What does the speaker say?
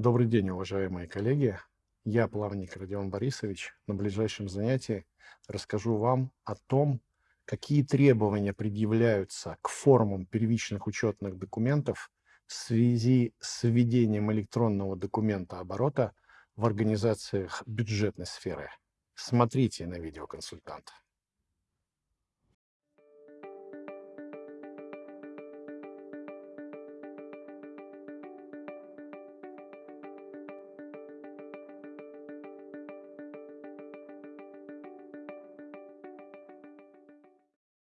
Добрый день, уважаемые коллеги. Я плавник Родион Борисович. На ближайшем занятии расскажу вам о том, какие требования предъявляются к формам первичных учетных документов в связи с введением электронного документа оборота в организациях бюджетной сферы. Смотрите на видеоконсультанта.